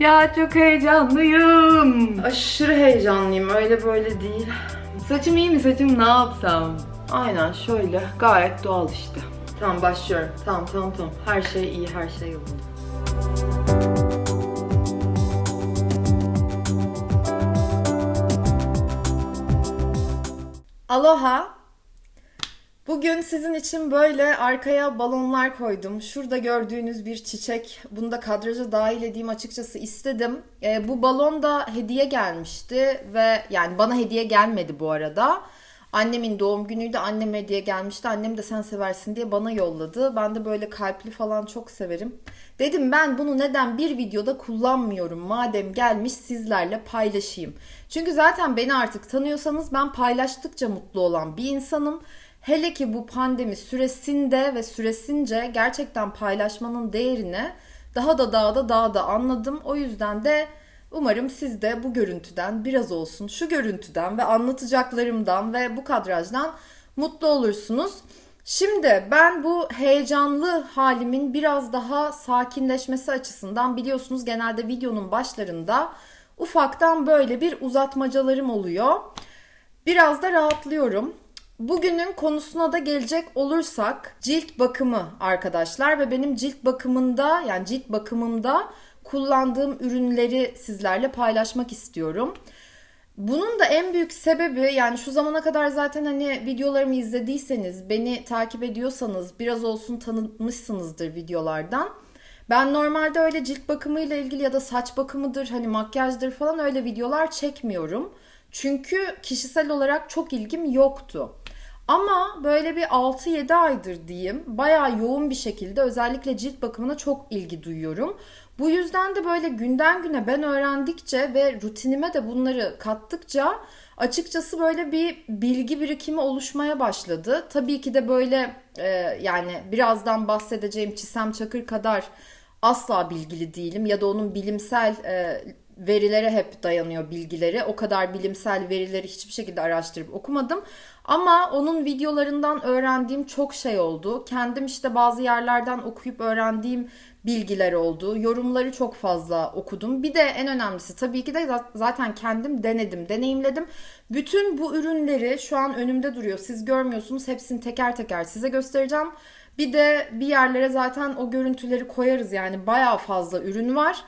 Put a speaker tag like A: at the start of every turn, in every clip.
A: Ya çok heyecanlıyım.
B: Aşırı heyecanlıyım öyle böyle değil.
A: Saçım iyi mi? Saçım ne yapsam?
B: Aynen şöyle gayet doğal işte. Tamam başlıyorum. Tamam tamam tamam. Her şey iyi her şey yolunda. Aloha. Bugün sizin için böyle arkaya balonlar koydum. Şurada gördüğünüz bir çiçek. Bunu da kadraja dahil edeyim açıkçası istedim. Ee, bu balon da hediye gelmişti ve yani bana hediye gelmedi bu arada. Annemin doğum günüydü. Annem hediye gelmişti. Annem de sen seversin diye bana yolladı. Ben de böyle kalpli falan çok severim. Dedim ben bunu neden bir videoda kullanmıyorum madem gelmiş sizlerle paylaşayım. Çünkü zaten beni artık tanıyorsanız ben paylaştıkça mutlu olan bir insanım. Hele ki bu pandemi süresinde ve süresince gerçekten paylaşmanın değerini daha da daha da daha da anladım. O yüzden de umarım siz de bu görüntüden biraz olsun şu görüntüden ve anlatacaklarımdan ve bu kadrajdan mutlu olursunuz. Şimdi ben bu heyecanlı halimin biraz daha sakinleşmesi açısından biliyorsunuz genelde videonun başlarında ufaktan böyle bir uzatmacalarım oluyor. Biraz da rahatlıyorum. Bugünün konusuna da gelecek olursak cilt bakımı arkadaşlar ve benim cilt bakımında yani cilt bakımımda kullandığım ürünleri sizlerle paylaşmak istiyorum. Bunun da en büyük sebebi yani şu zamana kadar zaten hani videolarımı izlediyseniz, beni takip ediyorsanız biraz olsun tanımışsınızdır videolardan. Ben normalde öyle cilt bakımıyla ilgili ya da saç bakımıdır, hani makyajdır falan öyle videolar çekmiyorum. Çünkü kişisel olarak çok ilgim yoktu. Ama böyle bir 6-7 aydır diyeyim bayağı yoğun bir şekilde özellikle cilt bakımına çok ilgi duyuyorum. Bu yüzden de böyle günden güne ben öğrendikçe ve rutinime de bunları kattıkça açıkçası böyle bir bilgi birikimi oluşmaya başladı. Tabii ki de böyle e, yani birazdan bahsedeceğim Çisem Çakır kadar asla bilgili değilim ya da onun bilimsel e, verilere hep dayanıyor bilgileri. O kadar bilimsel verileri hiçbir şekilde araştırıp okumadım. Ama onun videolarından öğrendiğim çok şey oldu. Kendim işte bazı yerlerden okuyup öğrendiğim bilgiler oldu. Yorumları çok fazla okudum. Bir de en önemlisi tabii ki de zaten kendim denedim, deneyimledim. Bütün bu ürünleri şu an önümde duruyor. Siz görmüyorsunuz. Hepsini teker teker size göstereceğim. Bir de bir yerlere zaten o görüntüleri koyarız yani bayağı fazla ürün var.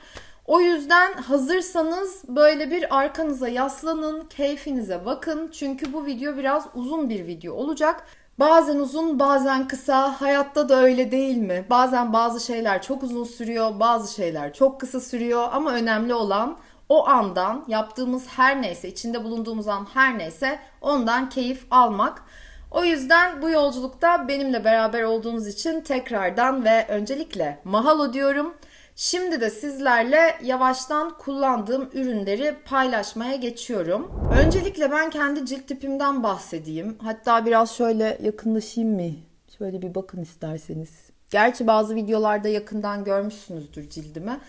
B: O yüzden hazırsanız böyle bir arkanıza yaslanın, keyfinize bakın. Çünkü bu video biraz uzun bir video olacak. Bazen uzun, bazen kısa. Hayatta da öyle değil mi? Bazen bazı şeyler çok uzun sürüyor, bazı şeyler çok kısa sürüyor ama önemli olan o andan yaptığımız her neyse, içinde bulunduğumuz an her neyse ondan keyif almak. O yüzden bu yolculukta benimle beraber olduğunuz için tekrardan ve öncelikle mahalo diyorum. Şimdi de sizlerle yavaştan kullandığım ürünleri paylaşmaya geçiyorum. Öncelikle ben kendi cilt tipimden bahsedeyim. Hatta biraz şöyle yakınlaşayım mı? Şöyle bir bakın isterseniz. Gerçi bazı videolarda yakından görmüşsünüzdür cildimi.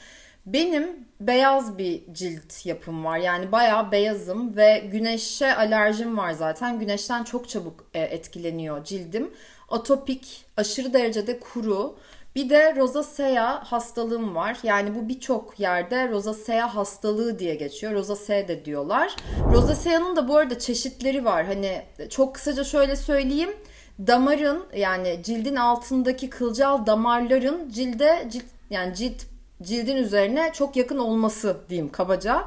B: Benim beyaz bir cilt yapım var. Yani bayağı beyazım ve güneşe alerjim var zaten. Güneşten çok çabuk e, etkileniyor cildim. Atopik, aşırı derecede kuru bir de rozasea hastalığım var. Yani bu birçok yerde rozasea hastalığı diye geçiyor. Rozasea de diyorlar. Rozasea'nın da bu arada çeşitleri var. Hani çok kısaca şöyle söyleyeyim. Damarın yani cildin altındaki kılcal damarların cilde cilt yani cilt cildin üzerine çok yakın olması diyeyim kabaca.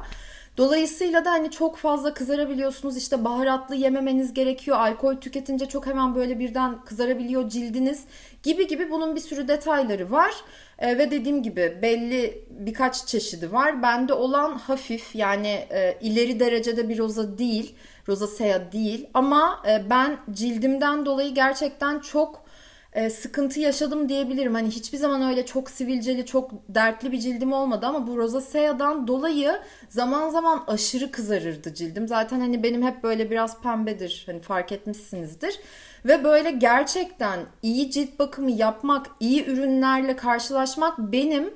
B: Dolayısıyla da hani çok fazla kızarabiliyorsunuz. İşte baharatlı yememeniz gerekiyor. Alkol tüketince çok hemen böyle birden kızarabiliyor cildiniz gibi gibi bunun bir sürü detayları var. E, ve dediğim gibi belli birkaç çeşidi var. Bende olan hafif yani e, ileri derecede bir roza değil. Rosacea değil ama e, ben cildimden dolayı gerçekten çok e, sıkıntı yaşadım diyebilirim. Hani hiçbir zaman öyle çok sivilceli, çok dertli bir cildim olmadı ama bu rozacea'dan dolayı zaman zaman aşırı kızarırdı cildim. Zaten hani benim hep böyle biraz pembedir. Hani fark etmişsinizdir. Ve böyle gerçekten iyi cilt bakımı yapmak, iyi ürünlerle karşılaşmak benim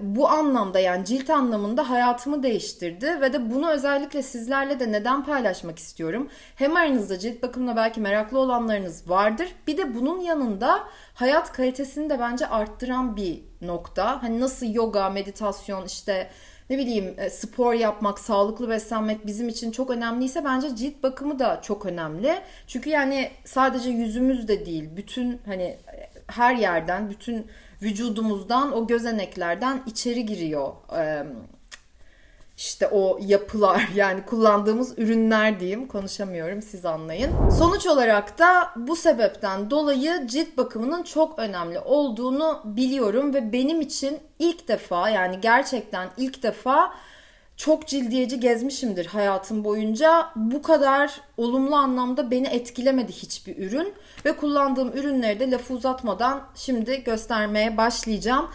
B: bu anlamda yani cilt anlamında hayatımı değiştirdi ve de bunu özellikle sizlerle de neden paylaşmak istiyorum. Hem aranızda cilt bakımına belki meraklı olanlarınız vardır. Bir de bunun yanında hayat kalitesini de bence arttıran bir nokta. Hani nasıl yoga, meditasyon işte ne bileyim e, spor yapmak, sağlıklı beslenmek bizim için çok önemliyse bence cilt bakımı da çok önemli. Çünkü yani sadece yüzümüz de değil, bütün hani her yerden, bütün vücudumuzdan o gözeneklerden içeri giriyor. Ee, işte o yapılar yani kullandığımız ürünler diyeyim konuşamıyorum siz anlayın. Sonuç olarak da bu sebepten dolayı cilt bakımının çok önemli olduğunu biliyorum ve benim için ilk defa yani gerçekten ilk defa çok cildiyeci gezmişimdir hayatım boyunca. Bu kadar olumlu anlamda beni etkilemedi hiçbir ürün ve kullandığım ürünleri de lafı uzatmadan şimdi göstermeye başlayacağım.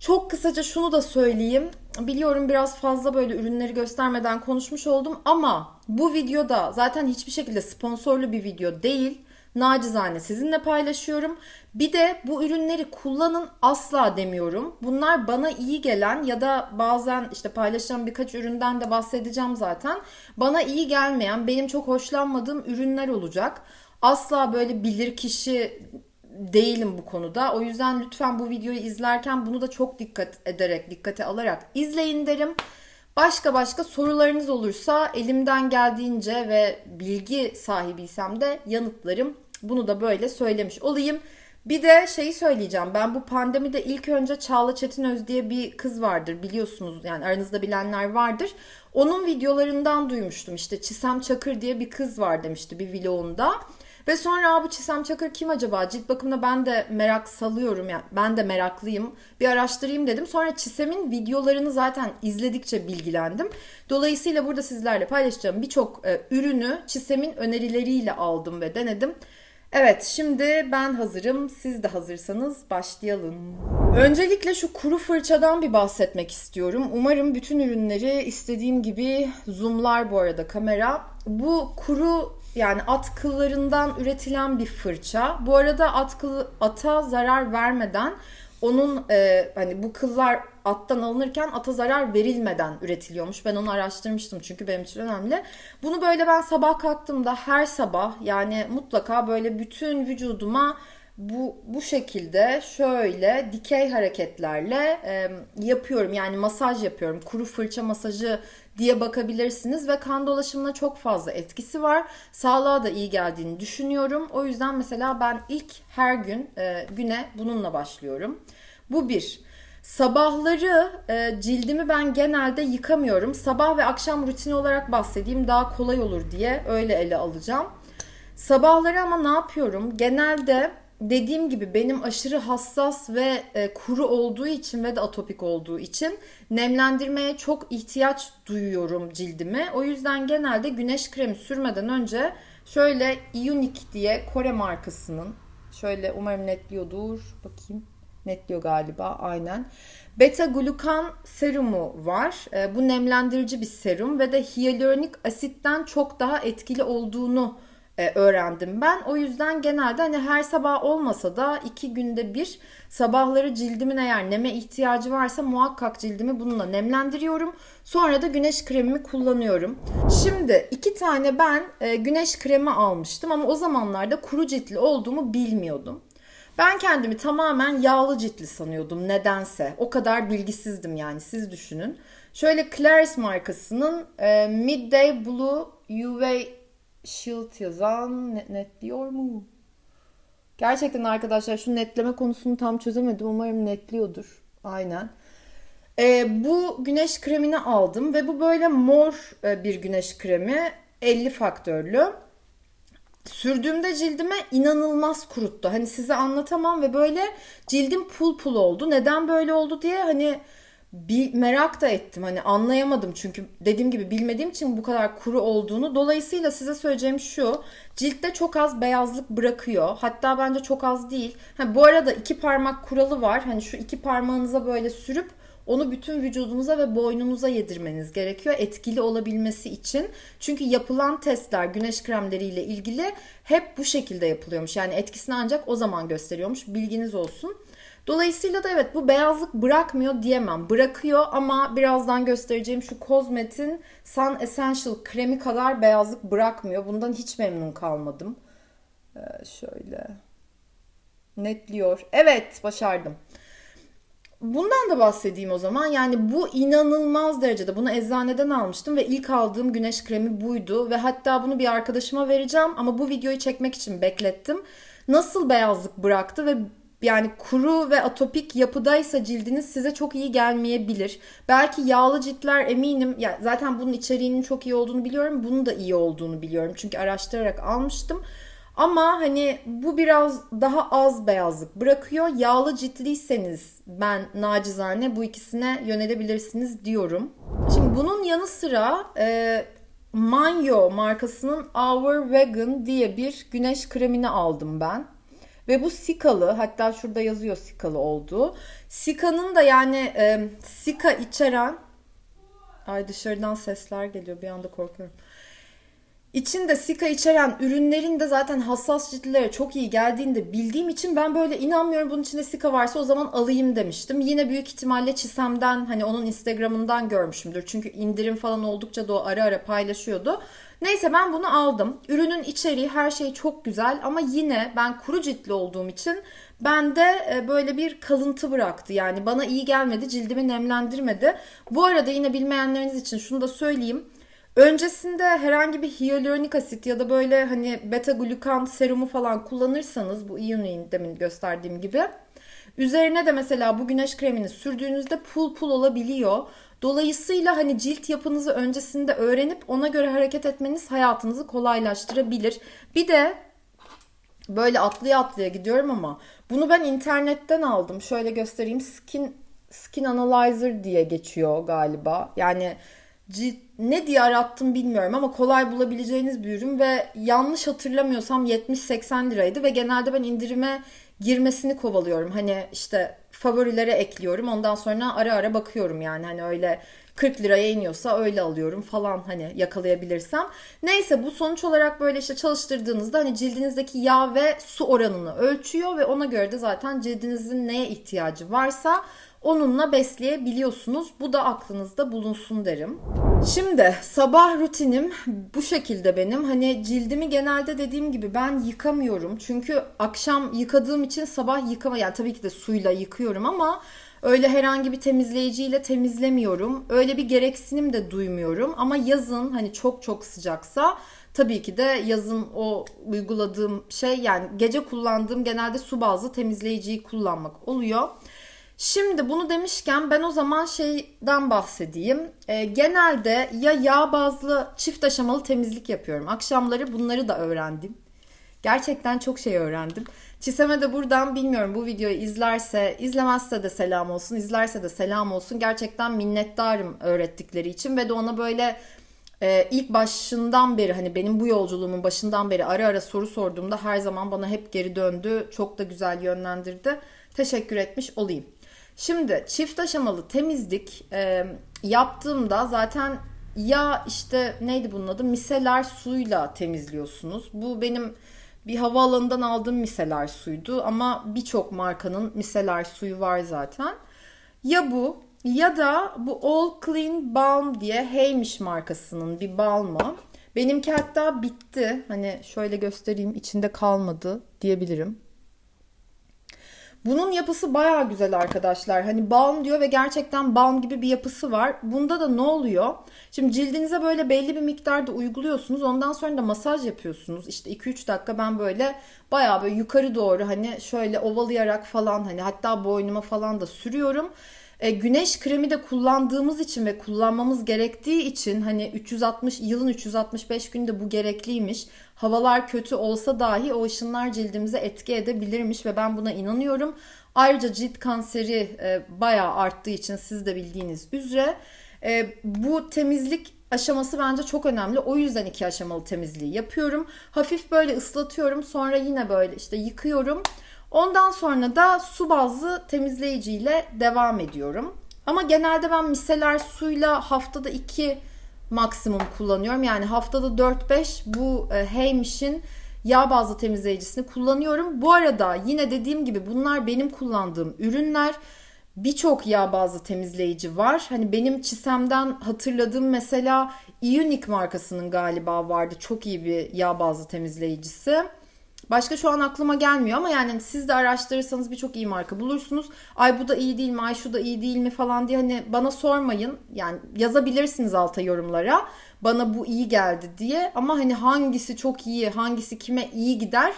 B: Çok kısaca şunu da söyleyeyim. Biliyorum biraz fazla böyle ürünleri göstermeden konuşmuş oldum ama bu videoda zaten hiçbir şekilde sponsorlu bir video değil. Nacizane sizinle paylaşıyorum. Bir de bu ürünleri kullanın asla demiyorum. Bunlar bana iyi gelen ya da bazen işte paylaşacağım birkaç üründen de bahsedeceğim zaten. Bana iyi gelmeyen, benim çok hoşlanmadığım ürünler olacak. Asla böyle bilir kişi değilim bu konuda. O yüzden lütfen bu videoyu izlerken bunu da çok dikkat ederek, dikkate alarak izleyin derim. Başka başka sorularınız olursa elimden geldiğince ve bilgi sahibiysem de yanıtlarım. Bunu da böyle söylemiş olayım. Bir de şeyi söyleyeceğim. Ben bu pandemide ilk önce Çağla Çetinöz diye bir kız vardır biliyorsunuz. Yani aranızda bilenler vardır. Onun videolarından duymuştum. İşte Çisem Çakır diye bir kız var demişti bir vlogunda. Ve sonra bu Çisem Çakır kim acaba? Cilt bakımına ben de merak salıyorum. Yani ben de meraklıyım. Bir araştırayım dedim. Sonra Çisem'in videolarını zaten izledikçe bilgilendim. Dolayısıyla burada sizlerle paylaşacağım birçok e, ürünü Çisem'in önerileriyle aldım ve denedim. Evet şimdi ben hazırım. Siz de hazırsanız başlayalım. Öncelikle şu kuru fırçadan bir bahsetmek istiyorum. Umarım bütün ürünleri istediğim gibi zoomlar bu arada kamera. Bu kuru yani at kıllarından üretilen bir fırça. Bu arada at kılı, ata zarar vermeden onun e, hani bu kıllar attan alınırken ata zarar verilmeden üretiliyormuş. Ben onu araştırmıştım çünkü benim için önemli. Bunu böyle ben sabah kalktığımda her sabah yani mutlaka böyle bütün vücuduma bu bu şekilde şöyle dikey hareketlerle e, yapıyorum. Yani masaj yapıyorum. Kuru fırça masajı diye bakabilirsiniz ve kan dolaşımına çok fazla etkisi var. Sağlığa da iyi geldiğini düşünüyorum. O yüzden mesela ben ilk her gün e, güne bununla başlıyorum. Bu bir. Sabahları e, cildimi ben genelde yıkamıyorum. Sabah ve akşam rutini olarak bahsedeyim daha kolay olur diye öyle ele alacağım. Sabahları ama ne yapıyorum? Genelde dediğim gibi benim aşırı hassas ve e, kuru olduğu için ve de atopik olduğu için nemlendirmeye çok ihtiyaç duyuyorum cildimi. O yüzden genelde güneş kremi sürmeden önce şöyle Ionic diye Kore markasının şöyle umarım netliyordur. Bakayım. Netliyor galiba aynen. Beta glukan serumu var. E, bu nemlendirici bir serum ve de hyaluronik asitten çok daha etkili olduğunu e, öğrendim ben. O yüzden genelde hani her sabah olmasa da iki günde bir sabahları cildimin eğer neme ihtiyacı varsa muhakkak cildimi bununla nemlendiriyorum. Sonra da güneş kremimi kullanıyorum. Şimdi iki tane ben e, güneş kremi almıştım ama o zamanlarda kuru ciltli olduğumu bilmiyordum. Ben kendimi tamamen yağlı ciltli sanıyordum nedense. O kadar bilgisizdim yani siz düşünün. Şöyle Clarins markasının e, Midday Blue UV Shield yazan net, netliyor mu? Gerçekten arkadaşlar şu netleme konusunu tam çözemedim. Umarım netliyordur. Aynen. Ee, bu güneş kremini aldım ve bu böyle mor e, bir güneş kremi. 50 faktörlü. Sürdüğümde cildime inanılmaz kuruttu. Hani size anlatamam ve böyle cildim pul pul oldu. Neden böyle oldu diye hani bir merak da ettim. Hani anlayamadım çünkü dediğim gibi bilmediğim için bu kadar kuru olduğunu. Dolayısıyla size söyleyeceğim şu. Ciltte çok az beyazlık bırakıyor. Hatta bence çok az değil. Ha, bu arada iki parmak kuralı var. Hani şu iki parmağınıza böyle sürüp onu bütün vücudunuza ve boynunuza yedirmeniz gerekiyor etkili olabilmesi için. Çünkü yapılan testler güneş kremleriyle ilgili hep bu şekilde yapılıyormuş. Yani etkisini ancak o zaman gösteriyormuş. Bilginiz olsun. Dolayısıyla da evet bu beyazlık bırakmıyor diyemem. Bırakıyor ama birazdan göstereceğim şu Cosmet'in Sun Essential kremi kadar beyazlık bırakmıyor. Bundan hiç memnun kalmadım. Ee, şöyle netliyor. Evet başardım. Bundan da bahsedeyim o zaman. Yani bu inanılmaz derecede. Bunu eczaneden almıştım ve ilk aldığım güneş kremi buydu. Ve hatta bunu bir arkadaşıma vereceğim ama bu videoyu çekmek için beklettim. Nasıl beyazlık bıraktı ve yani kuru ve atopik yapıdaysa cildiniz size çok iyi gelmeyebilir. Belki yağlı ciltler eminim. Ya zaten bunun içeriğinin çok iyi olduğunu biliyorum. Bunun da iyi olduğunu biliyorum. Çünkü araştırarak almıştım. Ama hani bu biraz daha az beyazlık bırakıyor. Yağlı ciltliyseniz ben nacizane bu ikisine yönelebilirsiniz diyorum. Şimdi bunun yanı sıra e, Manyo markasının Our Vegan diye bir güneş kremini aldım ben. Ve bu sikalı hatta şurada yazıyor sikalı olduğu. Sika'nın da yani e, sika içeren ay dışarıdan sesler geliyor bir anda korkuyorum. İçinde sika içeren ürünlerin de zaten hassas ciltlere çok iyi geldiğini de bildiğim için ben böyle inanmıyorum bunun içinde sika varsa o zaman alayım demiştim. Yine büyük ihtimalle Çisem'den hani onun Instagram'ından görmüşümdür. Çünkü indirim falan oldukça da o ara ara paylaşıyordu. Neyse ben bunu aldım. Ürünün içeriği her şey çok güzel ama yine ben kuru ciltli olduğum için bende e, böyle bir kalıntı bıraktı. Yani bana iyi gelmedi, cildimi nemlendirmedi. Bu arada yine bilmeyenleriniz için şunu da söyleyeyim. Öncesinde herhangi bir hyaluronik asit ya da böyle hani beta glukan serumu falan kullanırsanız bu Ionine demin gösterdiğim gibi üzerine de mesela bu güneş kremini sürdüğünüzde pul pul olabiliyor. Dolayısıyla hani cilt yapınızı öncesinde öğrenip ona göre hareket etmeniz hayatınızı kolaylaştırabilir. Bir de böyle atlaya atlaya gidiyorum ama bunu ben internetten aldım. Şöyle göstereyim. Skin Skin Analyzer diye geçiyor galiba. Yani ne diye arattım bilmiyorum ama kolay bulabileceğiniz bir ürün ve yanlış hatırlamıyorsam 70-80 liraydı ve genelde ben indirime girmesini kovalıyorum. Hani işte favorilere ekliyorum. Ondan sonra ara ara bakıyorum yani hani öyle 40 liraya iniyorsa öyle alıyorum falan hani yakalayabilirsem. Neyse bu sonuç olarak böyle işte çalıştırdığınızda hani cildinizdeki yağ ve su oranını ölçüyor ve ona göre de zaten cildinizin neye ihtiyacı varsa onunla besleyebiliyorsunuz. Bu da aklınızda bulunsun derim. Şimdi sabah rutinim bu şekilde benim. Hani cildimi genelde dediğim gibi ben yıkamıyorum. Çünkü akşam yıkadığım için sabah yıkama yani tabii ki de suyla yıkıyorum ama öyle herhangi bir temizleyiciyle temizlemiyorum. Öyle bir gereksinim de duymuyorum. Ama yazın hani çok çok sıcaksa tabii ki de yazın o uyguladığım şey yani gece kullandığım genelde su bazlı temizleyiciyi kullanmak oluyor. Şimdi bunu demişken ben o zaman şeyden bahsedeyim. E, genelde ya yağ bazlı çift aşamalı temizlik yapıyorum. Akşamları bunları da öğrendim. Gerçekten çok şey öğrendim. Çiseme de buradan bilmiyorum bu videoyu izlerse, izlemezse de selam olsun, izlerse de selam olsun. Gerçekten minnettarım öğrettikleri için ve de ona böyle e, ilk başından beri hani benim bu yolculuğumun başından beri ara ara soru sorduğumda her zaman bana hep geri döndü. Çok da güzel yönlendirdi. Teşekkür etmiş olayım. Şimdi çift aşamalı temizlik e, yaptığımda zaten ya işte neydi bunun adı miseler suyla temizliyorsunuz. Bu benim bir havaalanından aldığım miseler suydu ama birçok markanın miseler suyu var zaten. Ya bu ya da bu All Clean Balm diye Heymiş markasının bir balmı. Benimki hatta bitti. Hani şöyle göstereyim içinde kalmadı diyebilirim. Bunun yapısı baya güzel arkadaşlar. Hani balm diyor ve gerçekten balm gibi bir yapısı var. Bunda da ne oluyor? Şimdi cildinize böyle belli bir miktarda uyguluyorsunuz. Ondan sonra da masaj yapıyorsunuz. İşte 2-3 dakika ben böyle baya böyle yukarı doğru hani şöyle ovalayarak falan hani hatta boynuma falan da sürüyorum. E, güneş kremi de kullandığımız için ve kullanmamız gerektiği için hani 360 yılın 365 günde bu gerekliymiş. Havalar kötü olsa dahi o ışınlar cildimize etki edebilirmiş ve ben buna inanıyorum. Ayrıca cilt kanseri e, bayağı arttığı için siz de bildiğiniz üzere e, bu temizlik aşaması bence çok önemli. O yüzden iki aşamalı temizliği yapıyorum. Hafif böyle ıslatıyorum. Sonra yine böyle işte yıkıyorum. Ondan sonra da su bazlı temizleyiciyle devam ediyorum. Ama genelde ben miseler suyla haftada 2 maksimum kullanıyorum. Yani haftada 4-5 bu e, Heymish'in yağ bazlı temizleyicisini kullanıyorum. Bu arada yine dediğim gibi bunlar benim kullandığım ürünler. Birçok yağ bazlı temizleyici var. Hani benim çisemden hatırladığım mesela Ionic markasının galiba vardı. Çok iyi bir yağ bazlı temizleyicisi. Başka şu an aklıma gelmiyor ama yani siz de araştırırsanız birçok iyi marka bulursunuz. Ay bu da iyi değil mi? Ay şu da iyi değil mi falan diye hani bana sormayın. Yani yazabilirsiniz alta yorumlara. Bana bu iyi geldi diye ama hani hangisi çok iyi, hangisi kime iyi gider?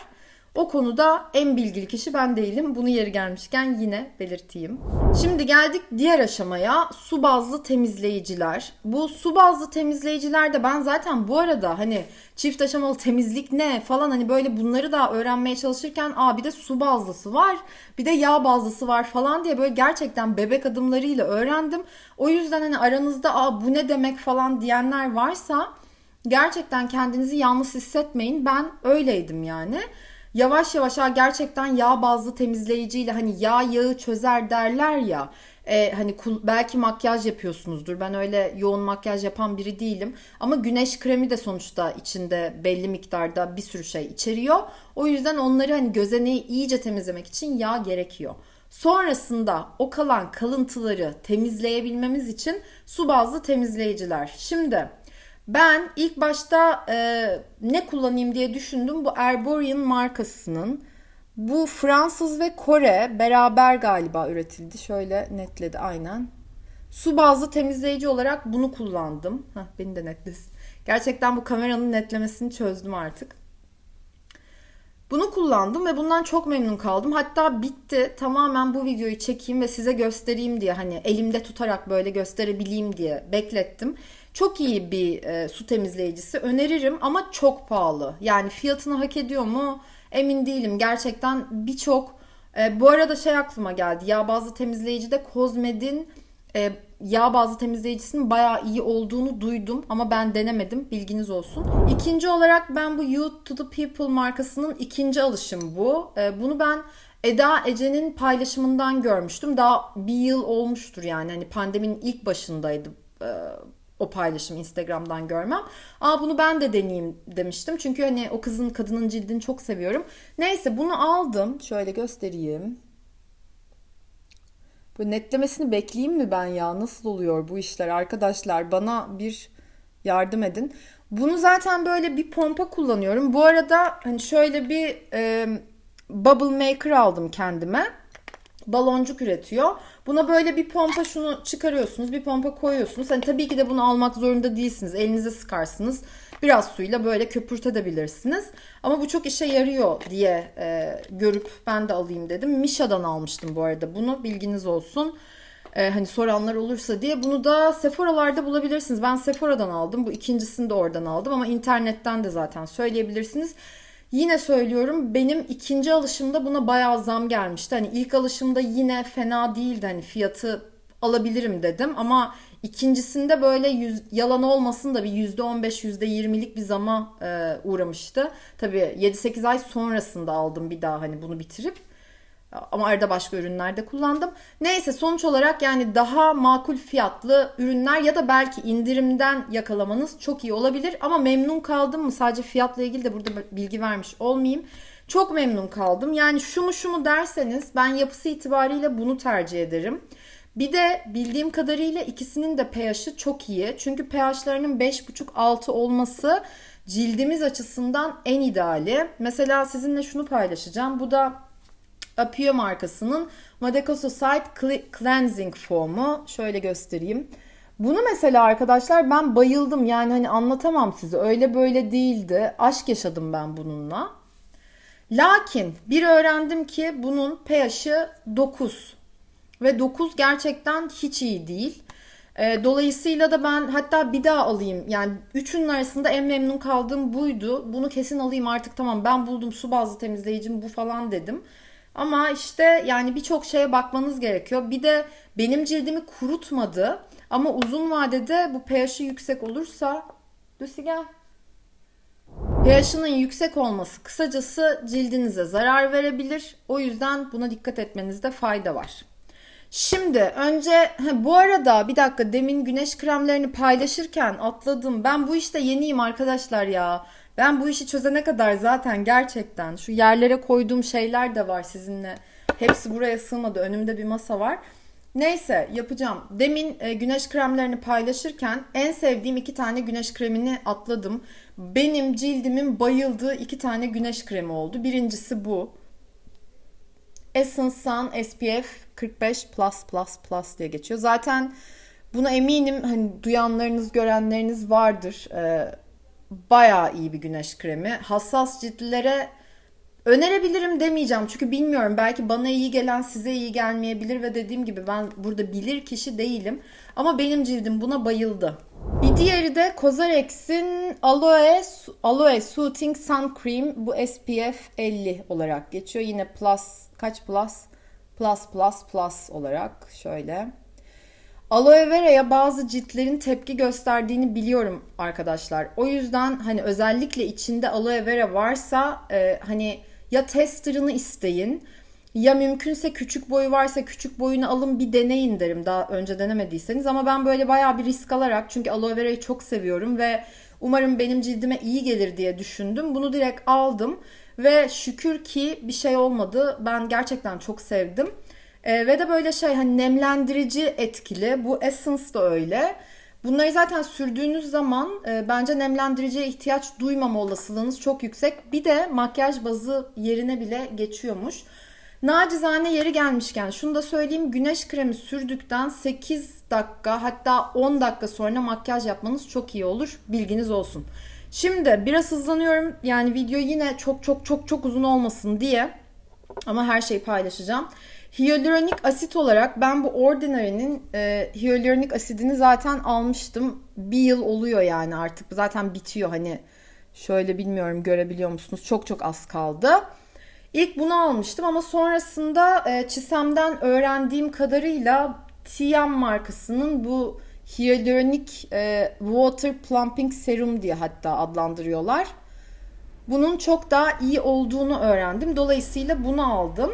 B: O konuda en bilgili kişi ben değilim. Bunu yeri gelmişken yine belirteyim. Şimdi geldik diğer aşamaya. Su bazlı temizleyiciler. Bu su bazlı temizleyicilerde ben zaten bu arada hani çift aşamalı temizlik ne falan hani böyle bunları da öğrenmeye çalışırken aa bir de su bazlısı var. Bir de yağ bazlısı var falan diye böyle gerçekten bebek adımlarıyla öğrendim. O yüzden hani aranızda aa bu ne demek falan diyenler varsa gerçekten kendinizi yalnız hissetmeyin. Ben öyleydim yani yavaş yavaş ha gerçekten yağ bazlı temizleyiciyle hani yağ yağı çözer derler ya. E, hani belki makyaj yapıyorsunuzdur. Ben öyle yoğun makyaj yapan biri değilim. Ama güneş kremi de sonuçta içinde belli miktarda bir sürü şey içeriyor. O yüzden onları hani gözeneği iyice temizlemek için yağ gerekiyor. Sonrasında o kalan kalıntıları temizleyebilmemiz için su bazlı temizleyiciler. Şimdi ben ilk başta e, ne kullanayım diye düşündüm. Bu Erborian markasının. Bu Fransız ve Kore beraber galiba üretildi. Şöyle netledi aynen. Su bazlı temizleyici olarak bunu kullandım. Heh, beni de netlesin. Gerçekten bu kameranın netlemesini çözdüm artık. Bunu kullandım ve bundan çok memnun kaldım. Hatta bitti. Tamamen bu videoyu çekeyim ve size göstereyim diye hani elimde tutarak böyle gösterebileyim diye beklettim. Çok iyi bir e, su temizleyicisi. Öneririm ama çok pahalı. Yani fiyatını hak ediyor mu? Emin değilim. Gerçekten birçok e, bu arada şey aklıma geldi. Yağ bazlı temizleyici de Cosmed'in e, yağ bazlı temizleyicisinin bayağı iyi olduğunu duydum ama ben denemedim. Bilginiz olsun. İkinci olarak ben bu You to the People markasının ikinci alışım bu. E, bunu ben Eda Ece'nin paylaşımından görmüştüm. Daha bir yıl olmuştur yani. Hani pandeminin ilk başındaydı e, o paylaşım Instagram'dan görmem. Aa bunu ben de deneyeyim demiştim. Çünkü hani o kızın kadının cildini çok seviyorum. Neyse bunu aldım. Şöyle göstereyim. Bu netlemesini bekleyeyim mi ben ya? Nasıl oluyor bu işler arkadaşlar? Bana bir yardım edin. Bunu zaten böyle bir pompa kullanıyorum. Bu arada hani şöyle bir e, bubble maker aldım kendime baloncuk üretiyor. Buna böyle bir pompa şunu çıkarıyorsunuz. Bir pompa koyuyorsunuz. Hani tabii ki de bunu almak zorunda değilsiniz. Elinize sıkarsınız. Biraz suyla böyle köpürtebilirsiniz. Ama bu çok işe yarıyor diye e, görüp ben de alayım dedim. Misha'dan almıştım bu arada bunu. Bilginiz olsun. E, hani soranlar olursa diye. Bunu da Sephora'larda bulabilirsiniz. Ben Sephora'dan aldım. Bu ikincisini de oradan aldım. Ama internetten de zaten söyleyebilirsiniz. Yine söylüyorum benim ikinci alışımda buna bayağı zam gelmişti. Hani ilk alışımda yine fena değildi hani fiyatı alabilirim dedim ama ikincisinde böyle yüz, yalan olmasın da bir %15 %20'lik bir zama e, uğramıştı. Tabii 7-8 ay sonrasında aldım bir daha hani bunu bitirip. Ama arada başka ürünler de kullandım. Neyse sonuç olarak yani daha makul fiyatlı ürünler ya da belki indirimden yakalamanız çok iyi olabilir. Ama memnun kaldım mı sadece fiyatla ilgili de burada bilgi vermiş olmayayım. Çok memnun kaldım. Yani şu mu şu mu derseniz ben yapısı itibariyle bunu tercih ederim. Bir de bildiğim kadarıyla ikisinin de pH'i çok iyi. Çünkü pH'larının 5,5-6 olması cildimiz açısından en ideali. Mesela sizinle şunu paylaşacağım. Bu da Apio markasının Madecosite Cleansing Foam'u. Şöyle göstereyim. Bunu mesela arkadaşlar ben bayıldım. Yani hani anlatamam size. Öyle böyle değildi. Aşk yaşadım ben bununla. Lakin bir öğrendim ki bunun pH'i 9. Ve 9 gerçekten hiç iyi değil. Ee, dolayısıyla da ben hatta bir daha alayım. Yani üçünün arasında en memnun kaldığım buydu. Bunu kesin alayım artık tamam ben buldum su bazlı temizleyicim bu falan dedim. Ama işte yani birçok şeye bakmanız gerekiyor. Bir de benim cildimi kurutmadı. Ama uzun vadede bu pH'i yüksek olursa... Lucy gel. pH'ının yüksek olması kısacası cildinize zarar verebilir. O yüzden buna dikkat etmenizde fayda var. Şimdi önce bu arada bir dakika demin güneş kremlerini paylaşırken atladım. Ben bu işte yeniyim arkadaşlar ya. Ben bu işi çözene kadar zaten gerçekten şu yerlere koyduğum şeyler de var sizinle. Hepsi buraya sığmadı. Önümde bir masa var. Neyse yapacağım. Demin e, güneş kremlerini paylaşırken en sevdiğim iki tane güneş kremini atladım. Benim cildimin bayıldığı iki tane güneş kremi oldu. Birincisi bu. Essence Sun SPF 45 plus plus plus diye geçiyor. Zaten buna eminim hani duyanlarınız görenleriniz vardır. Ee, bayağı iyi bir güneş kremi. Hassas ciltlere önerebilirim demeyeceğim. Çünkü bilmiyorum belki bana iyi gelen size iyi gelmeyebilir ve dediğim gibi ben burada bilir kişi değilim. Ama benim cildim buna bayıldı. Bir diğeri de Cosrx'in Aloe, Aloe Soothing Sun Cream. Bu SPF 50 olarak geçiyor. Yine plus kaç plus? Plus plus plus olarak şöyle. Aloe vera'ya bazı ciltlerin tepki gösterdiğini biliyorum arkadaşlar. O yüzden hani özellikle içinde aloe vera varsa e, hani ya testerını isteyin ya mümkünse küçük boyu varsa küçük boyunu alın bir deneyin derim daha önce denemediyseniz. Ama ben böyle bayağı bir risk alarak çünkü aloe vera'yı çok seviyorum ve umarım benim cildime iyi gelir diye düşündüm. Bunu direkt aldım ve şükür ki bir şey olmadı. Ben gerçekten çok sevdim. E, ve de böyle şey hani nemlendirici etkili. Bu Essence da öyle. Bunları zaten sürdüğünüz zaman e, bence nemlendiriciye ihtiyaç duymama olasılığınız çok yüksek. Bir de makyaj bazı yerine bile geçiyormuş. Nacizane yeri gelmişken şunu da söyleyeyim. Güneş kremi sürdükten 8 dakika hatta 10 dakika sonra makyaj yapmanız çok iyi olur. Bilginiz olsun. Şimdi biraz hızlanıyorum. Yani video yine çok çok çok çok uzun olmasın diye. Ama her şeyi paylaşacağım. Hyaluronik asit olarak ben bu Ordinary'nin e, hyaluronik asidini zaten almıştım. Bir yıl oluyor yani artık. Zaten bitiyor hani. Şöyle bilmiyorum görebiliyor musunuz? Çok çok az kaldı. İlk bunu almıştım ama sonrasında e, Çisem'den öğrendiğim kadarıyla TM markasının bu hyaluronik e, water plumping serum diye hatta adlandırıyorlar. Bunun çok daha iyi olduğunu öğrendim. Dolayısıyla bunu aldım.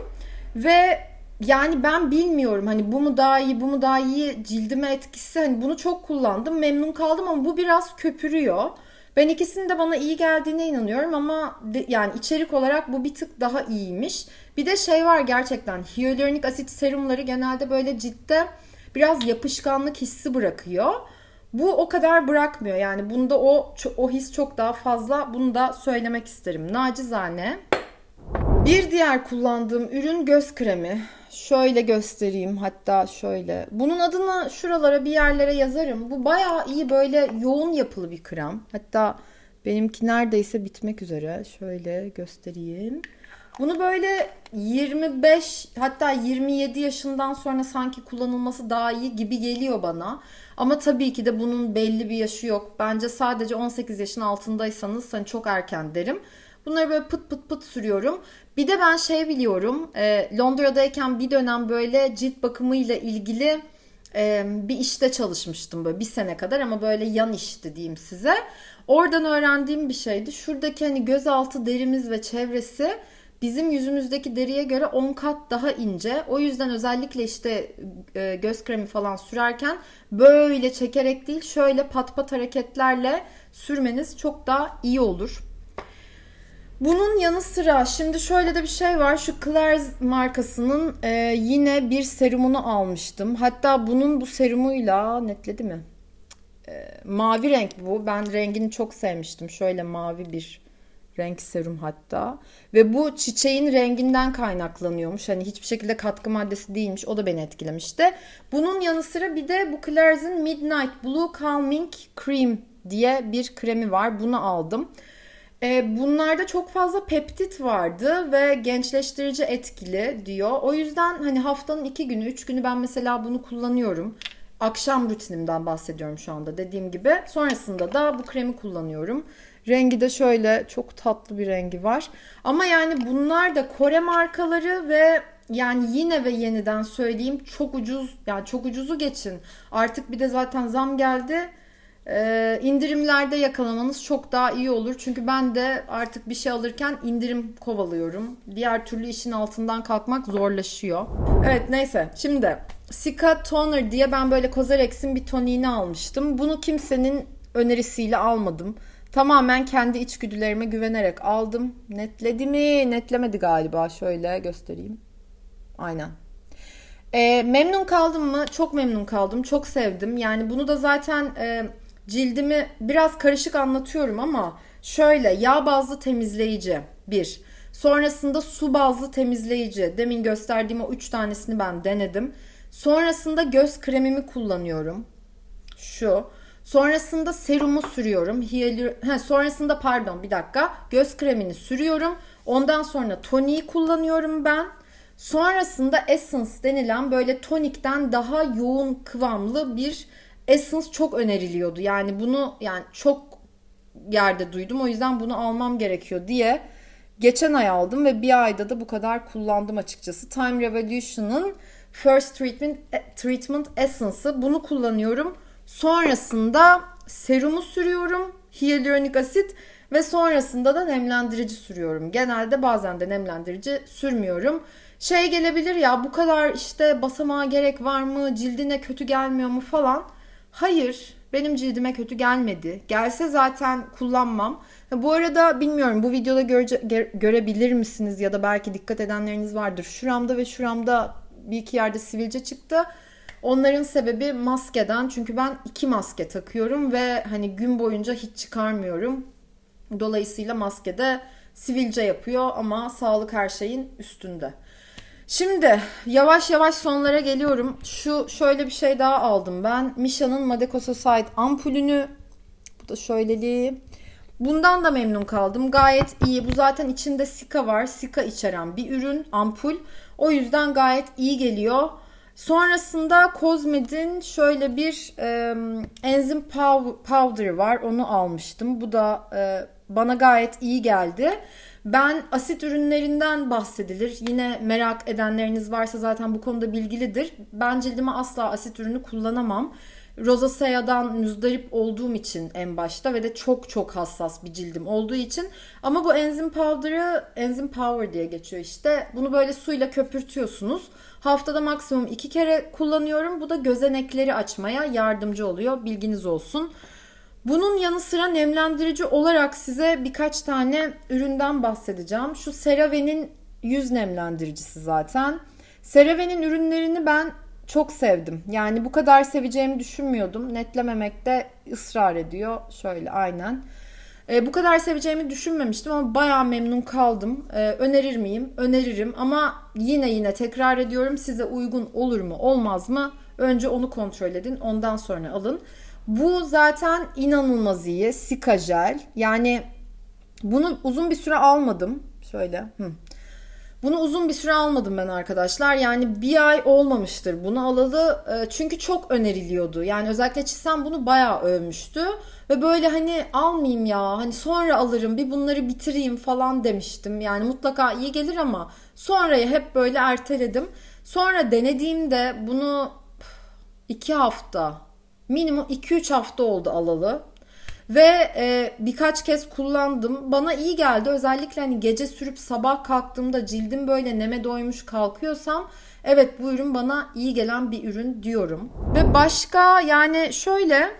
B: Ve yani ben bilmiyorum hani bu mu daha iyi bu mu daha iyi cildime etkisi hani bunu çok kullandım memnun kaldım ama bu biraz köpürüyor. Ben ikisinin de bana iyi geldiğine inanıyorum ama de, yani içerik olarak bu bir tık daha iyiymiş. Bir de şey var gerçekten hyaluronik asit serumları genelde böyle ciltte biraz yapışkanlık hissi bırakıyor. Bu o kadar bırakmıyor yani bunda o o his çok daha fazla bunu da söylemek isterim. Nacizane. Bir diğer kullandığım ürün göz kremi. Şöyle göstereyim hatta şöyle. Bunun adını şuralara bir yerlere yazarım. Bu bayağı iyi böyle yoğun yapılı bir krem. Hatta benimki neredeyse bitmek üzere. Şöyle göstereyim. Bunu böyle 25 hatta 27 yaşından sonra sanki kullanılması daha iyi gibi geliyor bana. Ama tabii ki de bunun belli bir yaşı yok. Bence sadece 18 yaşın altındaysanız hani çok erken derim. Bunları böyle pıt pıt pıt sürüyorum. Bir de ben şey biliyorum. E, Londra'dayken bir dönem böyle cilt bakımıyla ilgili e, bir işte çalışmıştım böyle bir sene kadar ama böyle yan işti diyeyim size. Oradan öğrendiğim bir şeydi. Şuradaki hani gözaltı derimiz ve çevresi bizim yüzümüzdeki deriye göre 10 kat daha ince. O yüzden özellikle işte e, göz kremi falan sürerken böyle çekerek değil şöyle pat pat hareketlerle sürmeniz çok daha iyi olur. Bunun yanı sıra şimdi şöyle de bir şey var. Şu Claire's markasının e, yine bir serumunu almıştım. Hatta bunun bu serumuyla netledi mi? E, mavi renk bu. Ben rengini çok sevmiştim. Şöyle mavi bir renk serum hatta. Ve bu çiçeğin renginden kaynaklanıyormuş. Hani hiçbir şekilde katkı maddesi değilmiş. O da beni etkilemişti. Bunun yanı sıra bir de bu Claire's'in Midnight Blue Calming Cream diye bir kremi var. Bunu aldım. E, bunlarda çok fazla peptit vardı ve gençleştirici etkili diyor. O yüzden hani haftanın iki günü, üç günü ben mesela bunu kullanıyorum. Akşam rutinimden bahsediyorum şu anda dediğim gibi. Sonrasında da bu kremi kullanıyorum. Rengi de şöyle çok tatlı bir rengi var. Ama yani bunlar da Kore markaları ve yani yine ve yeniden söyleyeyim çok ucuz yani çok ucuzu geçin. Artık bir de zaten zam geldi ee, indirimlerde yakalamanız çok daha iyi olur. Çünkü ben de artık bir şey alırken indirim kovalıyorum. Diğer türlü işin altından kalkmak zorlaşıyor. Evet neyse şimdi Sika Toner diye ben böyle Cosrx'in bir toniğini almıştım. Bunu kimsenin önerisiyle almadım. Tamamen kendi içgüdülerime güvenerek aldım. Netledi mi? Netlemedi galiba. Şöyle göstereyim. Aynen. E, memnun kaldım mı? Çok memnun kaldım. Çok sevdim. Yani bunu da zaten e, cildimi biraz karışık anlatıyorum ama şöyle yağ bazlı temizleyici bir. Sonrasında su bazlı temizleyici. Demin gösterdiğim o üç tanesini ben denedim. Sonrasında göz kremimi kullanıyorum. Şu. Sonrasında serumu sürüyorum. Hiyalür... He, sonrasında pardon bir dakika. Göz kremini sürüyorum. Ondan sonra toniği kullanıyorum ben. Sonrasında Essence denilen böyle tonikten daha yoğun kıvamlı bir Essence çok öneriliyordu. Yani bunu yani çok yerde duydum. O yüzden bunu almam gerekiyor diye geçen ay aldım ve bir ayda da bu kadar kullandım açıkçası. Time Revolution'ın First Treatment Treatment Essence'ı bunu kullanıyorum. Sonrasında serumu sürüyorum. Hyaluronik asit ve sonrasında da nemlendirici sürüyorum. Genelde bazen de nemlendirici sürmüyorum. Şey gelebilir ya bu kadar işte basamağa gerek var mı? Cildine kötü gelmiyor mu falan. Hayır, benim cildime kötü gelmedi. Gelse zaten kullanmam. Bu arada bilmiyorum bu videoda görece, görebilir misiniz ya da belki dikkat edenleriniz vardır. Şuramda ve şuramda bir iki yerde sivilce çıktı. Onların sebebi maskeden. Çünkü ben iki maske takıyorum ve hani gün boyunca hiç çıkarmıyorum. Dolayısıyla maskede sivilce yapıyor ama sağlık her şeyin üstünde. Şimdi yavaş yavaş sonlara geliyorum. Şu şöyle bir şey daha aldım ben. Misha'nın Madecososite ampulünü. Bu da şöyleliği. Bundan da memnun kaldım. Gayet iyi. Bu zaten içinde sika var. Sika içeren bir ürün, ampul. O yüzden gayet iyi geliyor. Sonrasında Cosmed'in şöyle bir e, enzim powder var. Onu almıştım. Bu da e, bana gayet iyi geldi. Ben asit ürünlerinden bahsedilir. Yine merak edenleriniz varsa zaten bu konuda bilgilidir. Ben cildime asla asit ürünü kullanamam. Rosacea'dan müzdarip olduğum için en başta ve de çok çok hassas bir cildim olduğu için. Ama bu enzim powder'ı enzim power diye geçiyor işte. Bunu böyle suyla köpürtüyorsunuz. Haftada maksimum iki kere kullanıyorum. Bu da gözenekleri açmaya yardımcı oluyor. Bilginiz olsun. Bunun yanı sıra nemlendirici olarak size birkaç tane üründen bahsedeceğim. Şu CeraVe'nin yüz nemlendiricisi zaten. CeraVe'nin ürünlerini ben çok sevdim. Yani bu kadar seveceğimi düşünmüyordum. Netlememekte ısrar ediyor. Şöyle aynen. E, bu kadar seveceğimi düşünmemiştim ama bayağı memnun kaldım. E, önerir miyim? Öneririm ama yine yine tekrar ediyorum size uygun olur mu olmaz mı? Önce onu kontrol edin ondan sonra alın. Bu zaten inanılmaz iyi. Sika jel. Yani bunu uzun bir süre almadım. Şöyle. Hı. Bunu uzun bir süre almadım ben arkadaşlar. Yani bir ay olmamıştır bunu alalı. E, çünkü çok öneriliyordu. Yani özellikle Çisem bunu bayağı övmüştü. Ve böyle hani almayayım ya hani sonra alırım bir bunları bitireyim falan demiştim. Yani mutlaka iyi gelir ama sonraya hep böyle erteledim. Sonra denediğimde bunu iki hafta minimum 2-3 hafta oldu alalı. Ve e, birkaç kez kullandım. Bana iyi geldi. Özellikle hani gece sürüp sabah kalktığımda cildim böyle neme doymuş kalkıyorsam evet bu ürün bana iyi gelen bir ürün diyorum. Ve başka yani şöyle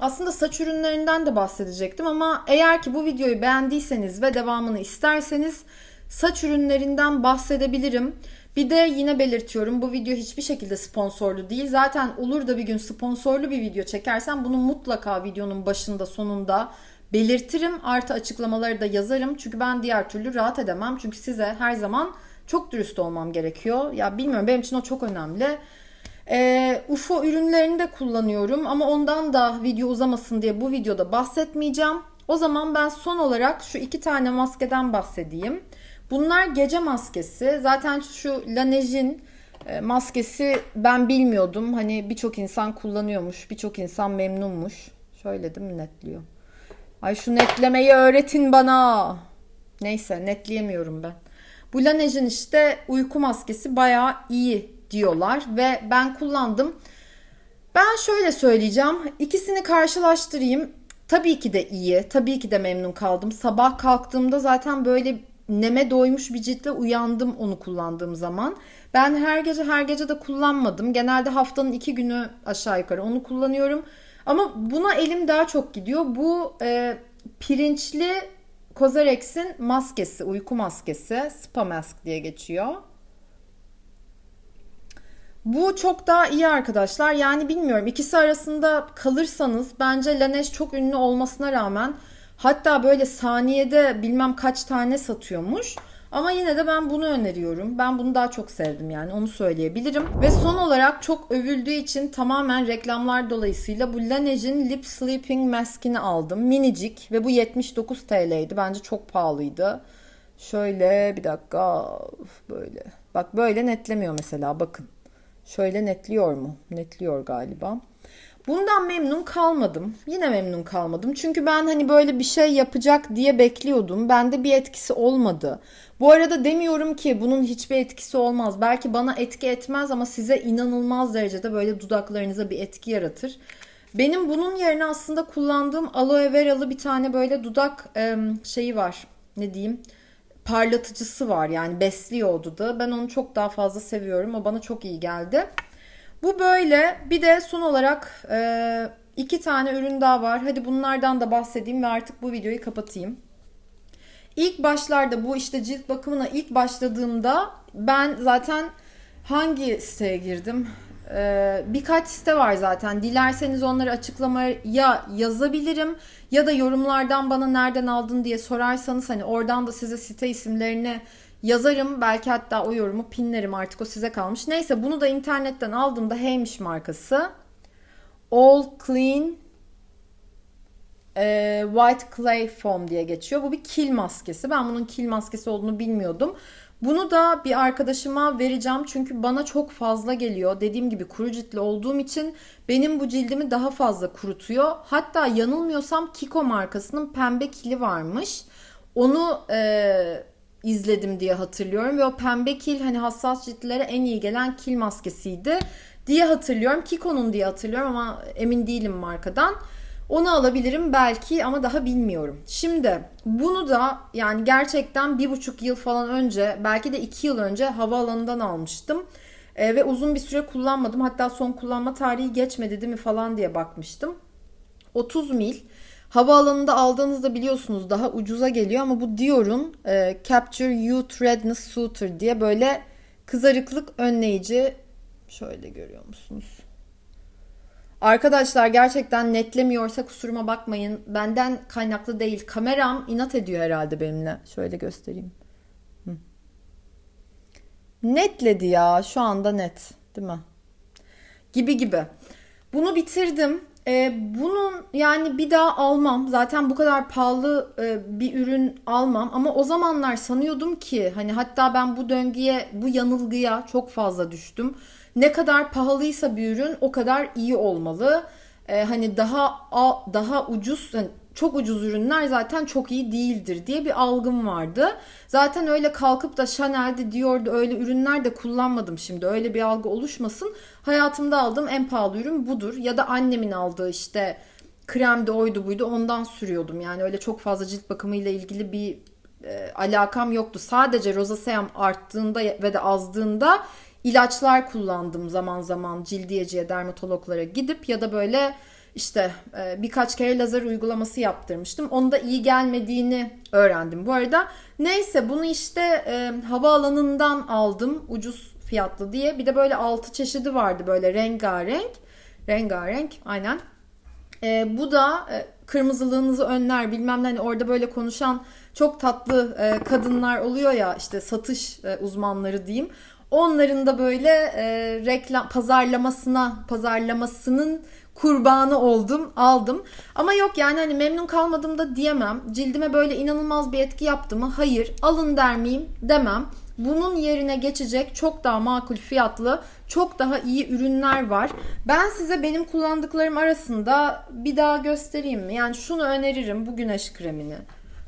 B: aslında saç ürünlerinden de bahsedecektim ama eğer ki bu videoyu beğendiyseniz ve devamını isterseniz saç ürünlerinden bahsedebilirim. Bir de yine belirtiyorum bu video hiçbir şekilde sponsorlu değil. Zaten olur da bir gün sponsorlu bir video çekersem bunu mutlaka videonun başında sonunda belirtirim. Artı açıklamaları da yazarım. Çünkü ben diğer türlü rahat edemem. Çünkü size her zaman çok dürüst olmam gerekiyor. Ya bilmiyorum benim için o çok önemli. E, UFO ürünlerini de kullanıyorum ama ondan da video uzamasın diye bu videoda bahsetmeyeceğim. O zaman ben son olarak şu iki tane maskeden bahsedeyim. Bunlar gece maskesi. Zaten şu Laneige'in e, maskesi ben bilmiyordum. Hani birçok insan kullanıyormuş. Birçok insan memnunmuş. Şöyle değil mi netliyor? Ay şu netlemeyi öğretin bana. Neyse netleyemiyorum ben. Bu Laneige'in işte uyku maskesi bayağı iyi diyorlar ve ben kullandım. Ben şöyle söyleyeceğim. İkisini karşılaştırayım. Tabii ki de iyi. Tabii ki de memnun kaldım. Sabah kalktığımda zaten böyle neme doymuş bir ciltle uyandım onu kullandığım zaman. Ben her gece her gece de kullanmadım. Genelde haftanın iki günü aşağı yukarı onu kullanıyorum. Ama buna elim daha çok gidiyor. Bu e, pirinçli Kozerex'in maskesi, uyku maskesi. Spa Mask diye geçiyor. Bu çok daha iyi arkadaşlar. Yani bilmiyorum ikisi arasında kalırsanız bence Laneige çok ünlü olmasına rağmen hatta böyle saniyede bilmem kaç tane satıyormuş. Ama yine de ben bunu öneriyorum. Ben bunu daha çok sevdim yani onu söyleyebilirim. Ve son olarak çok övüldüğü için tamamen reklamlar dolayısıyla bu Laneige'in Lip Sleeping Mask'ini aldım. Minicik ve bu 79 TL'ydi. Bence çok pahalıydı. Şöyle bir dakika böyle. Bak böyle netlemiyor mesela bakın. Şöyle netliyor mu? Netliyor galiba. Bundan memnun kalmadım. Yine memnun kalmadım. Çünkü ben hani böyle bir şey yapacak diye bekliyordum. Bende bir etkisi olmadı. Bu arada demiyorum ki bunun hiçbir etkisi olmaz. Belki bana etki etmez ama size inanılmaz derecede böyle dudaklarınıza bir etki yaratır. Benim bunun yerine aslında kullandığım aloe veralı bir tane böyle dudak şeyi var. Ne diyeyim? Parlatıcısı var. Yani besliyor o dudağı. Ben onu çok daha fazla seviyorum. O bana çok iyi geldi. Bu böyle. Bir de son olarak e, iki tane ürün daha var. Hadi bunlardan da bahsedeyim ve artık bu videoyu kapatayım. İlk başlarda bu işte cilt bakımına ilk başladığımda ben zaten hangi siteye girdim? Ee, birkaç site var zaten. Dilerseniz onları açıklamaya yazabilirim ya da yorumlardan bana nereden aldın diye sorarsanız hani oradan da size site isimlerini yazarım. Belki hatta o yorumu pinlerim artık o size kalmış. Neyse bunu da internetten aldığımda Heymiş markası. All Clean e, White Clay Foam diye geçiyor. Bu bir kil maskesi. Ben bunun kil maskesi olduğunu bilmiyordum. Bunu da bir arkadaşıma vereceğim çünkü bana çok fazla geliyor. Dediğim gibi kuru ciltli olduğum için benim bu cildimi daha fazla kurutuyor. Hatta yanılmıyorsam Kiko markasının pembe kili varmış. Onu e, izledim diye hatırlıyorum ve o pembe kil hani hassas ciltlere en iyi gelen kil maskesiydi diye hatırlıyorum. Kiko'nun diye hatırlıyorum ama emin değilim markadan. Onu alabilirim belki ama daha bilmiyorum. Şimdi bunu da yani gerçekten bir buçuk yıl falan önce belki de iki yıl önce havaalanından almıştım. E, ve uzun bir süre kullanmadım. Hatta son kullanma tarihi geçmedi değil mi falan diye bakmıştım. 30 mil. Havaalanında aldığınızda biliyorsunuz daha ucuza geliyor ama bu Dior'un e, Capture Youth Redness Suitor diye böyle kızarıklık önleyici şöyle görüyor musunuz? Arkadaşlar gerçekten netlemiyorsa kusuruma bakmayın. Benden kaynaklı değil. Kameram inat ediyor herhalde benimle. Şöyle göstereyim. Hı. Netledi ya. Şu anda net. Değil mi? Gibi gibi. Bunu bitirdim. Ee, bunun yani bir daha almam. Zaten bu kadar pahalı e, bir ürün almam. Ama o zamanlar sanıyordum ki hani hatta ben bu döngüye, bu yanılgıya çok fazla düştüm ne kadar pahalıysa bir ürün o kadar iyi olmalı. Ee, hani daha daha ucuz yani çok ucuz ürünler zaten çok iyi değildir diye bir algım vardı. Zaten öyle kalkıp da Chanel'de Dior'da öyle ürünler de kullanmadım şimdi. Öyle bir algı oluşmasın. Hayatımda aldığım en pahalı ürün budur. Ya da annemin aldığı işte kremde oydu buydu ondan sürüyordum. Yani öyle çok fazla cilt bakımıyla ilgili bir e, alakam yoktu. Sadece rozaseam arttığında ve de azdığında ilaçlar kullandım zaman zaman cildiyeciye, dermatologlara gidip ya da böyle işte e, birkaç kere lazer uygulaması yaptırmıştım. Onda iyi gelmediğini öğrendim bu arada. Neyse bunu işte e, havaalanından aldım ucuz fiyatlı diye. Bir de böyle altı çeşidi vardı böyle rengarenk. Rengarenk aynen. E, bu da e, kırmızılığınızı önler bilmem ne hani orada böyle konuşan çok tatlı kadınlar oluyor ya işte satış uzmanları diyeyim. Onların da böyle e, reklam pazarlamasına pazarlamasının kurbanı oldum, aldım. Ama yok yani hani memnun kalmadım da diyemem. Cildime böyle inanılmaz bir etki yaptı mı? Hayır. Alın der miyim? Demem. Bunun yerine geçecek çok daha makul fiyatlı, çok daha iyi ürünler var. Ben size benim kullandıklarım arasında bir daha göstereyim mi? Yani şunu öneririm bu güneş kremini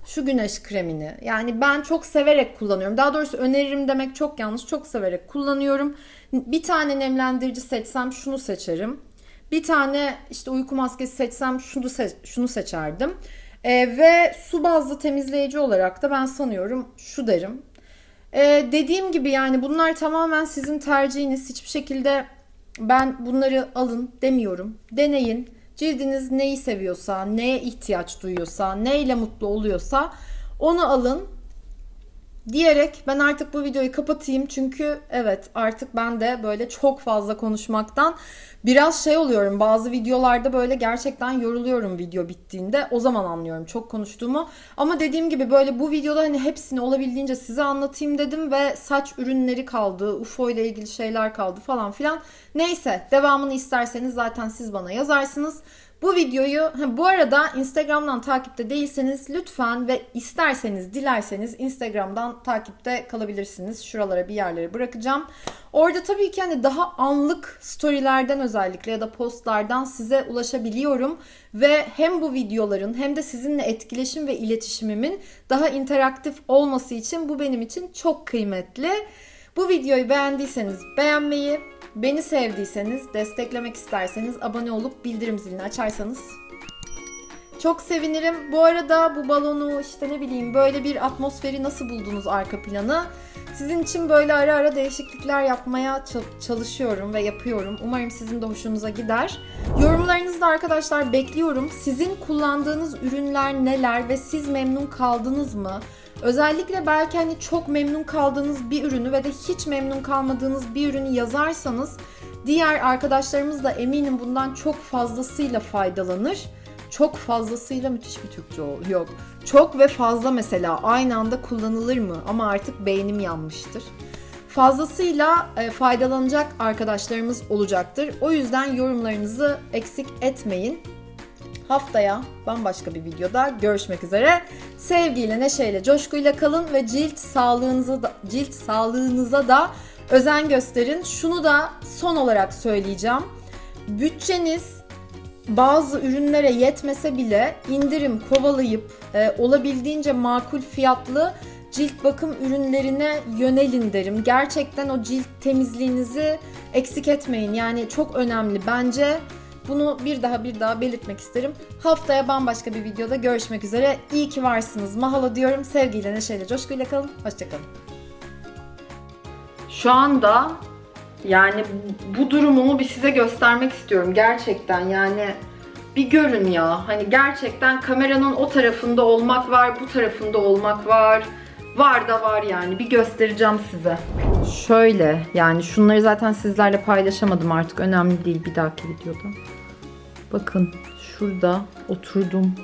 B: şu güneş kremini. Yani ben çok severek kullanıyorum. Daha doğrusu öneririm demek çok yanlış. Çok severek kullanıyorum. Bir tane nemlendirici seçsem şunu seçerim. Bir tane işte uyku maskesi seçsem şunu se şunu seçerdim. Ee, ve su bazlı temizleyici olarak da ben sanıyorum şu derim. Ee, dediğim gibi yani bunlar tamamen sizin tercihiniz. Hiçbir şekilde ben bunları alın demiyorum. Deneyin Cildiniz neyi seviyorsa, neye ihtiyaç duyuyorsa, neyle mutlu oluyorsa onu alın diyerek ben artık bu videoyu kapatayım. Çünkü evet artık ben de böyle çok fazla konuşmaktan biraz şey oluyorum. Bazı videolarda böyle gerçekten yoruluyorum video bittiğinde. O zaman anlıyorum çok konuştuğumu. Ama dediğim gibi böyle bu videoda hani hepsini olabildiğince size anlatayım dedim ve saç ürünleri kaldı, UFO ile ilgili şeyler kaldı falan filan. Neyse devamını isterseniz zaten siz bana yazarsınız. Bu videoyu bu arada Instagram'dan takipte değilseniz lütfen ve isterseniz dilerseniz Instagram'dan takipte kalabilirsiniz. Şuralara bir yerlere bırakacağım. Orada tabii ki hani daha anlık storylerden özellikle ya da postlardan size ulaşabiliyorum ve hem bu videoların hem de sizinle etkileşim ve iletişimimin daha interaktif olması için bu benim için çok kıymetli. Bu videoyu beğendiyseniz beğenmeyi, beni sevdiyseniz, desteklemek isterseniz abone olup bildirim zilini açarsanız çok sevinirim. Bu arada bu balonu işte ne bileyim böyle bir atmosferi nasıl buldunuz arka planı? Sizin için böyle ara ara değişiklikler yapmaya çal- çalışıyorum ve yapıyorum. Umarım sizin de hoşunuza gider. Yorumlarınızı da arkadaşlar bekliyorum. Sizin kullandığınız ürünler neler ve siz memnun kaldınız mı? Özellikle belki hani çok memnun kaldığınız bir ürünü ve de hiç memnun kalmadığınız bir ürünü yazarsanız diğer arkadaşlarımız da eminim bundan çok fazlasıyla faydalanır. Çok fazlasıyla müthiş bir Türkçe. Yok. Çok ve fazla mesela aynı anda kullanılır mı? Ama artık beynim yanmıştır. Fazlasıyla e, faydalanacak arkadaşlarımız olacaktır. O yüzden yorumlarınızı eksik etmeyin. Haftaya bambaşka bir videoda görüşmek üzere. Sevgiyle, neşeyle, coşkuyla kalın ve cilt sağlığınıza da, cilt sağlığınıza da özen gösterin. Şunu da son olarak söyleyeceğim. Bütçeniz bazı ürünlere yetmese bile indirim kovalayıp e, olabildiğince makul fiyatlı cilt bakım ürünlerine yönelin derim. Gerçekten o cilt temizliğinizi eksik etmeyin. Yani çok önemli bence. Bunu bir daha bir daha belirtmek isterim. Haftaya bambaşka bir videoda görüşmek üzere. İyi ki varsınız. Mahalo diyorum. Sevgiyle, neşeyle, coşkuyla kalın. Hoşçakalın.
A: Şu anda yani bu durumumu bir size göstermek istiyorum gerçekten yani bir görün ya hani gerçekten kameranın o tarafında olmak var bu tarafında olmak var var da var yani bir göstereceğim size. Şöyle yani şunları zaten sizlerle paylaşamadım artık önemli değil bir dahaki videoda. Bakın şurada oturdum